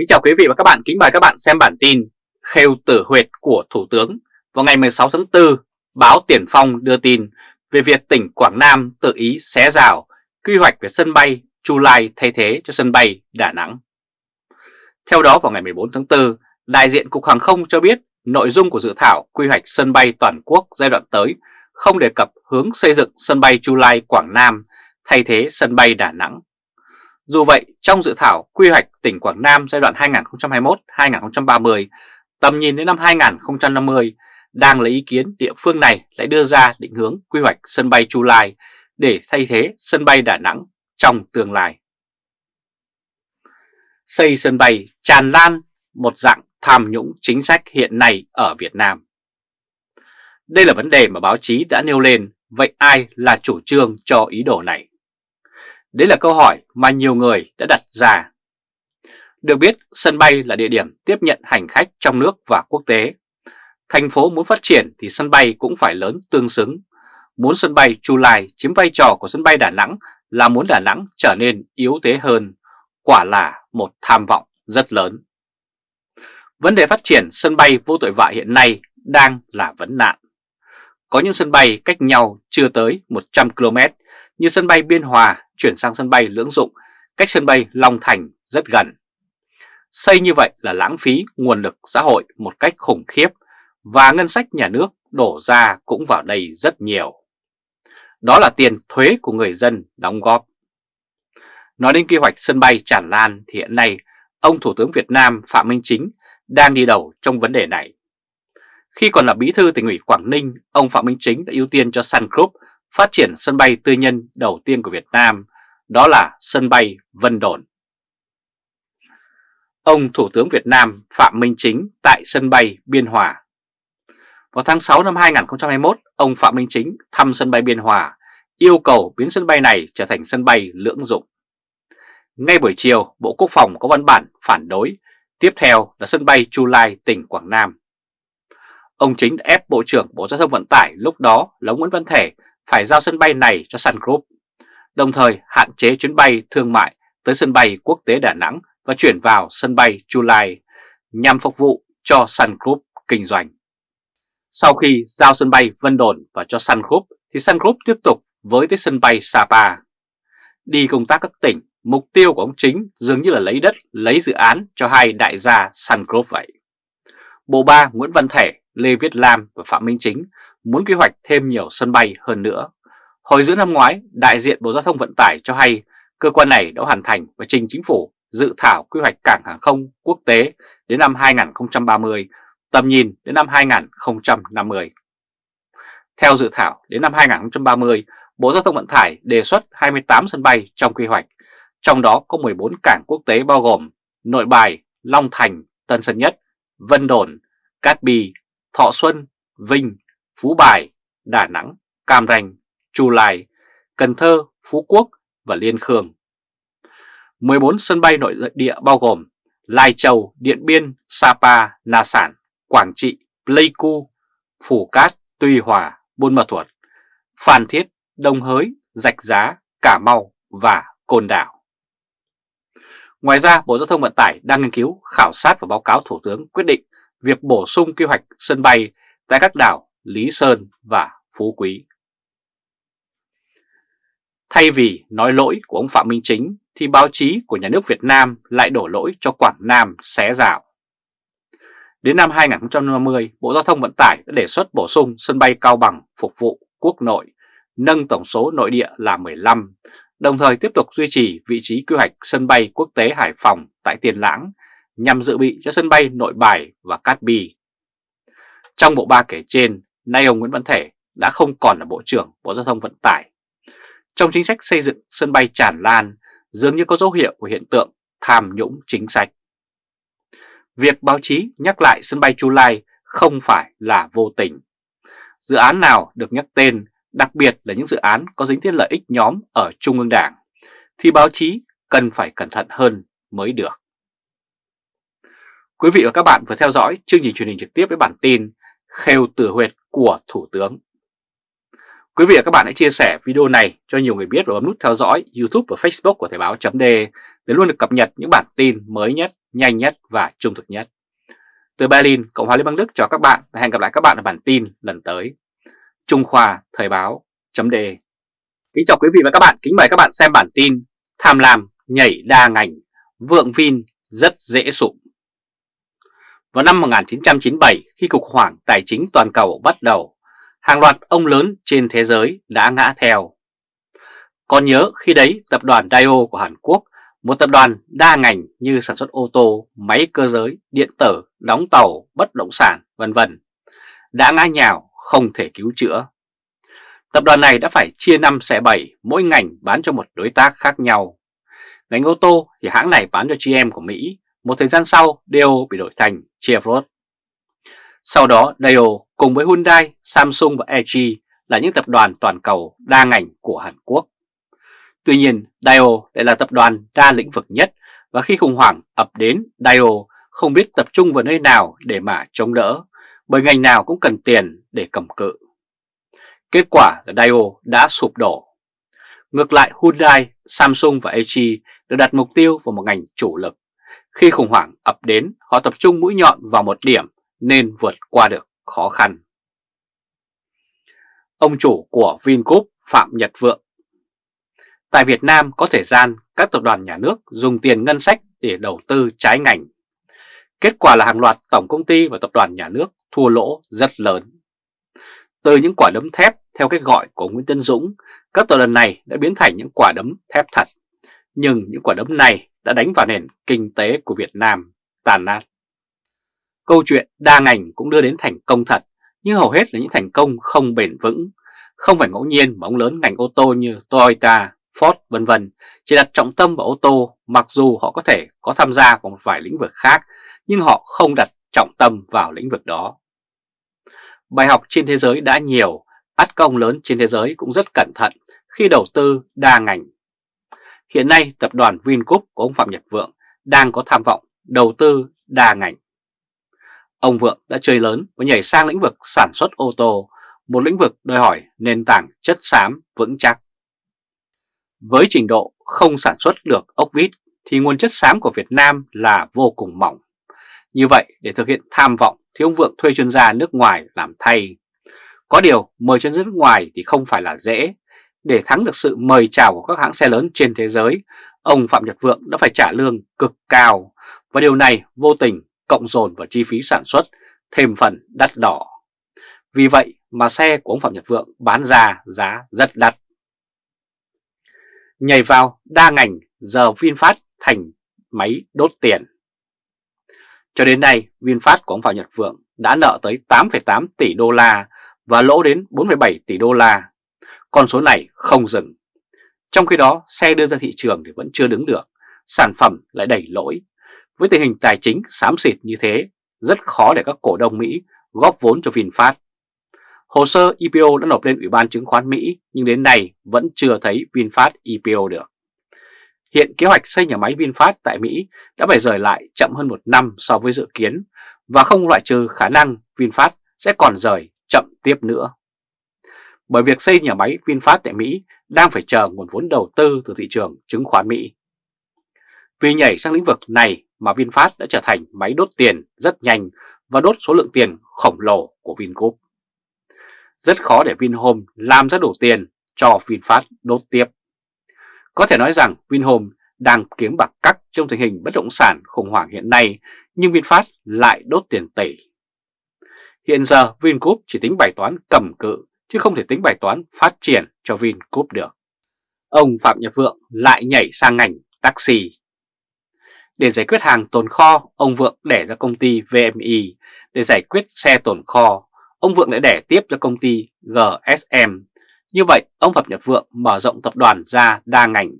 Kính chào quý vị và các bạn, kính mời các bạn xem bản tin Khêu tử huyệt của Thủ tướng vào ngày 16 tháng 4, báo Tiền Phong đưa tin về việc tỉnh Quảng Nam tự ý xé rào quy hoạch về sân bay Chu Lai thay thế cho sân bay Đà Nẵng. Theo đó vào ngày 14 tháng 4, đại diện Cục Hàng không cho biết nội dung của dự thảo quy hoạch sân bay toàn quốc giai đoạn tới không đề cập hướng xây dựng sân bay Chu Lai Quảng Nam thay thế sân bay Đà Nẵng. Dù vậy, trong dự thảo quy hoạch tỉnh Quảng Nam giai đoạn 2021-2030, tầm nhìn đến năm 2050, đang lấy ý kiến địa phương này lại đưa ra định hướng quy hoạch sân bay Chu Lai để thay thế sân bay Đà Nẵng trong tương lai. Xây sân bay tràn lan một dạng tham nhũng chính sách hiện nay ở Việt Nam. Đây là vấn đề mà báo chí đã nêu lên, vậy ai là chủ trương cho ý đồ này? Đấy là câu hỏi mà nhiều người đã đặt ra. Được biết, sân bay là địa điểm tiếp nhận hành khách trong nước và quốc tế. Thành phố muốn phát triển thì sân bay cũng phải lớn tương xứng. Muốn sân bay Chu Lai chiếm vai trò của sân bay Đà Nẵng là muốn Đà Nẵng trở nên yếu thế hơn. Quả là một tham vọng rất lớn. Vấn đề phát triển sân bay vô tội vạ hiện nay đang là vấn nạn. Có những sân bay cách nhau chưa tới 100 km như sân bay Biên Hòa chuyển sang sân bay Lưỡng Dụng, cách sân bay Long Thành rất gần. Xây như vậy là lãng phí nguồn lực xã hội một cách khủng khiếp và ngân sách nhà nước đổ ra cũng vào đây rất nhiều. Đó là tiền thuế của người dân đóng góp. Nói đến kế hoạch sân bay tràn lan thì hiện nay ông Thủ tướng Việt Nam Phạm Minh Chính đang đi đầu trong vấn đề này. Khi còn là bí thư tỉnh ủy Quảng Ninh, ông Phạm Minh Chính đã ưu tiên cho Sun Group phát triển sân bay tư nhân đầu tiên của Việt Nam, đó là sân bay Vân Đồn. Ông Thủ tướng Việt Nam Phạm Minh Chính tại sân bay Biên Hòa. Vào tháng 6 năm 2021, ông Phạm Minh Chính thăm sân bay Biên Hòa, yêu cầu biến sân bay này trở thành sân bay lưỡng dụng. Ngay buổi chiều, Bộ Quốc phòng có văn bản phản đối, tiếp theo là sân bay Chu Lai, tỉnh Quảng Nam. Ông Chính đã ép Bộ trưởng Bộ Giao thông Vận tải lúc đó là Nguyễn Văn Thể phải giao sân bay này cho Sun Group, đồng thời hạn chế chuyến bay thương mại tới sân bay quốc tế Đà Nẵng và chuyển vào sân bay Chu Lai nhằm phục vụ cho Sun Group kinh doanh. Sau khi giao sân bay Vân Đồn và cho Sun Group thì Sun Group tiếp tục với tới sân bay Sapa. Đi công tác các tỉnh, mục tiêu của ông chính dường như là lấy đất, lấy dự án cho hai đại gia Sun Group vậy. Bộ ba Nguyễn Văn Thể, Lê Viết Lam và Phạm Minh Chính muốn quy hoạch thêm nhiều sân bay hơn nữa. Hồi giữa năm ngoái, đại diện Bộ Giao thông Vận tải cho hay cơ quan này đã hoàn thành và trình chính phủ dự thảo quy hoạch cảng hàng không quốc tế đến năm 2030, tầm nhìn đến năm 2050. Theo dự thảo, đến năm 2030, Bộ Giao thông Vận tải đề xuất 28 sân bay trong quy hoạch, trong đó có 14 cảng quốc tế bao gồm Nội Bài, Long Thành, Tân Sơn Nhất, Vân Đồn, Cát Bi, Thọ Xuân, Vinh, Phú Bài, Đà Nẵng, Cam Ranh, Chu Lai, Cần Thơ, Phú Quốc và Liên Khương. 14 sân bay nội địa bao gồm Lai Châu, Điện Biên, Sapa, Na Sản, Quảng Trị, Pleiku, Phủ Cát, Tuy Hòa, Buôn Ma Thuột, Phan Thiết, Đông Hới, Rạch Giá, Cà Mau và Côn Đảo. Ngoài ra, Bộ Giao thông Vận tải đang nghiên cứu, khảo sát và báo cáo Thủ tướng quyết định việc bổ sung quy hoạch sân bay tại các đảo Lý Sơn và Phú Quý. Thay vì nói lỗi của ông Phạm Minh Chính thì báo chí của nhà nước Việt Nam lại đổ lỗi cho Quảng Nam xé rào. Đến năm 2050, Bộ Giao thông Vận tải đã đề xuất bổ sung sân bay Cao Bằng phục vụ quốc nội, nâng tổng số nội địa là 15, đồng thời tiếp tục duy trì vị trí quy hoạch sân bay quốc tế Hải Phòng tại Tiền Lãng nhằm dự bị cho sân bay Nội Bài và Cát Bi. Trong bộ ba kể trên, nay ông Nguyễn Văn Thể đã không còn là Bộ trưởng Bộ Giao thông Vận tải. Trong chính sách xây dựng sân bay tràn lan, dường như có dấu hiệu của hiện tượng tham nhũng chính sách. Việc báo chí nhắc lại sân bay Chu Lai không phải là vô tình. Dự án nào được nhắc tên, đặc biệt là những dự án có dính đến lợi ích nhóm ở Trung ương Đảng, thì báo chí cần phải cẩn thận hơn mới được. Quý vị và các bạn vừa theo dõi chương trình truyền hình trực tiếp với bản tin khêu tử huyệt của Thủ tướng. Quý vị và các bạn hãy chia sẻ video này cho nhiều người biết và bấm nút theo dõi YouTube và Facebook của Thời báo .d để luôn được cập nhật những bản tin mới nhất, nhanh nhất và trung thực nhất. Từ Berlin, Cộng hòa Liên bang Đức chào các bạn và hẹn gặp lại các bạn ở bản tin lần tới. Trung Khoa Thời báo chấm đề Kính chào quý vị và các bạn, kính mời các bạn xem bản tin Tham lam nhảy đa ngành, vượng Vin rất dễ sụp. Vào năm 1997, khi cuộc khủng hoảng tài chính toàn cầu bắt đầu, hàng loạt ông lớn trên thế giới đã ngã theo. Còn nhớ khi đấy tập đoàn Daewoo của Hàn Quốc, một tập đoàn đa ngành như sản xuất ô tô, máy cơ giới, điện tử, đóng tàu, bất động sản, vân vân đã ngã nhào không thể cứu chữa. Tập đoàn này đã phải chia năm xẻ bảy mỗi ngành bán cho một đối tác khác nhau. Ngành ô tô thì hãng này bán cho GM của Mỹ, một thời gian sau Deo bị đổi thành Chevrolet. Sau đó Deo cùng với Hyundai, Samsung và LG là những tập đoàn toàn cầu đa ngành của Hàn Quốc. Tuy nhiên, Daewoo lại là tập đoàn đa lĩnh vực nhất và khi khủng hoảng ập đến, Daewoo không biết tập trung vào nơi nào để mà chống đỡ, bởi ngành nào cũng cần tiền để cầm cự. Kết quả là Daewoo đã sụp đổ. Ngược lại Hyundai, Samsung và LG đều đặt mục tiêu vào một ngành chủ lực. Khi khủng hoảng ập đến, họ tập trung mũi nhọn vào một điểm nên vượt qua được khó khăn. Ông chủ của Vingroup Phạm Nhật Vượng Tại Việt Nam có thời gian các tập đoàn nhà nước dùng tiền ngân sách để đầu tư trái ngành. Kết quả là hàng loạt tổng công ty và tập đoàn nhà nước thua lỗ rất lớn. Từ những quả đấm thép theo cách gọi của Nguyễn Tân Dũng, các tập đoàn này đã biến thành những quả đấm thép thật. Nhưng những quả đấm này đã đánh vào nền kinh tế của Việt Nam tàn nát. Câu chuyện đa ngành cũng đưa đến thành công thật, nhưng hầu hết là những thành công không bền vững. Không phải ngẫu nhiên mà ông lớn ngành ô tô như Toyota, Ford vân vân chỉ đặt trọng tâm vào ô tô mặc dù họ có thể có tham gia vào một vài lĩnh vực khác nhưng họ không đặt trọng tâm vào lĩnh vực đó. Bài học trên thế giới đã nhiều, át công lớn trên thế giới cũng rất cẩn thận khi đầu tư đa ngành. Hiện nay tập đoàn Vingroup của ông Phạm Nhật Vượng đang có tham vọng đầu tư đa ngành. Ông Vượng đã chơi lớn và nhảy sang lĩnh vực sản xuất ô tô, một lĩnh vực đòi hỏi nền tảng chất xám vững chắc. Với trình độ không sản xuất được ốc vít thì nguồn chất xám của Việt Nam là vô cùng mỏng. Như vậy để thực hiện tham vọng thì ông Vượng thuê chuyên gia nước ngoài làm thay. Có điều mời chuyên gia nước ngoài thì không phải là dễ. Để thắng được sự mời chào của các hãng xe lớn trên thế giới, ông Phạm Nhật Vượng đã phải trả lương cực cao và điều này vô tình cộng dồn vào chi phí sản xuất thêm phần đắt đỏ. Vì vậy mà xe của ông Phạm Nhật Vượng bán ra giá rất đắt. Nhảy vào đa ngành giờ VinFast thành máy đốt tiền. Cho đến nay, VinFast của ông Phạm Nhật Vượng đã nợ tới 8,8 tỷ đô la và lỗ đến 4,7 tỷ đô la. Con số này không dừng. Trong khi đó, xe đưa ra thị trường thì vẫn chưa đứng được, sản phẩm lại đẩy lỗi. Với tình hình tài chính xám xịt như thế, rất khó để các cổ đông Mỹ góp vốn cho VinFast. Hồ sơ IPO đã nộp lên Ủy ban chứng khoán Mỹ nhưng đến nay vẫn chưa thấy VinFast IPO được. Hiện kế hoạch xây nhà máy VinFast tại Mỹ đã phải rời lại chậm hơn một năm so với dự kiến và không loại trừ khả năng VinFast sẽ còn rời chậm tiếp nữa. Bởi việc xây nhà máy VinFast tại Mỹ đang phải chờ nguồn vốn đầu tư từ thị trường chứng khoán Mỹ. Vì nhảy sang lĩnh vực này mà VinFast đã trở thành máy đốt tiền rất nhanh và đốt số lượng tiền khổng lồ của Vingroup. Rất khó để Vinhome làm ra đủ tiền cho VinFast đốt tiếp. Có thể nói rằng Vinhome đang kiếm bạc cắt trong tình hình bất động sản khủng hoảng hiện nay, nhưng VinFast lại đốt tiền tỷ. Hiện giờ Vingroup chỉ tính bài toán cầm cự, chứ không thể tính bài toán phát triển cho Vingroup được. Ông Phạm Nhật Vượng lại nhảy sang ngành taxi. Để giải quyết hàng tồn kho, ông Vượng đẻ ra công ty VMI. Để giải quyết xe tồn kho, ông Vượng lại đẻ tiếp cho công ty GSM như vậy, ông Phạm Nhật Vượng mở rộng tập đoàn ra đa ngành.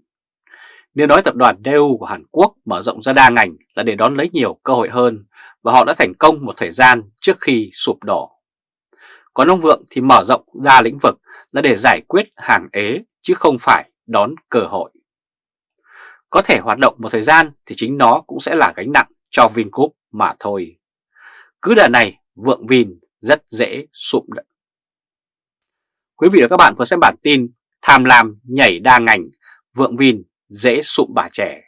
Nếu nói tập đoàn Daewoo của Hàn Quốc mở rộng ra đa ngành là để đón lấy nhiều cơ hội hơn và họ đã thành công một thời gian trước khi sụp đổ. Còn ông Vượng thì mở rộng ra lĩnh vực là để giải quyết hàng ế chứ không phải đón cơ hội. Có thể hoạt động một thời gian thì chính nó cũng sẽ là gánh nặng cho Vingroup mà thôi. Cứ đợt này Vượng Vin rất dễ sụp Quý vị và các bạn vừa xem bản tin Tham lam nhảy đa ngành, vượng vin dễ sụm bà trẻ.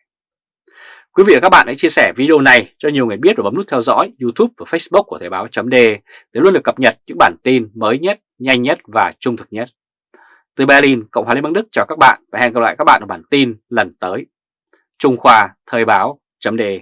Quý vị và các bạn hãy chia sẻ video này cho nhiều người biết và bấm nút theo dõi YouTube và Facebook của Thời báo .de để luôn được cập nhật những bản tin mới nhất, nhanh nhất và trung thực nhất. Từ Berlin, Cộng hòa Liên bang Đức chào các bạn và hẹn gặp lại các bạn ở bản tin lần tới. Trung Khoa Thời báo .de